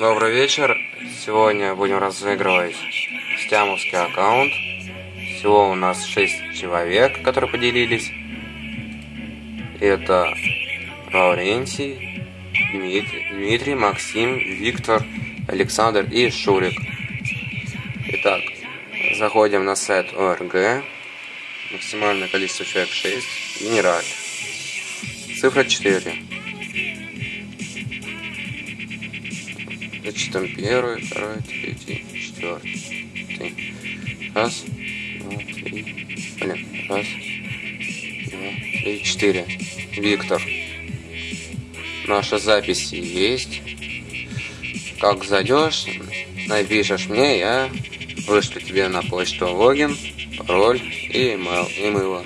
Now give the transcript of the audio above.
Добрый вечер. Сегодня будем разыгрывать стямовский аккаунт. Всего у нас 6 человек, которые поделились. Это Лаврентий, Дмитрий, Дмитрий, Максим, Виктор, Александр и Шурик. Итак, заходим на сайт ОРГ. Максимальное количество человек 6. Генераль. Цифра 4. Зачитаем первый, второй, третий, четвертый. Раз, два, три. Блин, раз, два, три, четыре. Виктор. Наши записи есть. Как зайдешь, напишешь мне, я вышлю тебе на почту логин, пароль и email, и мыло.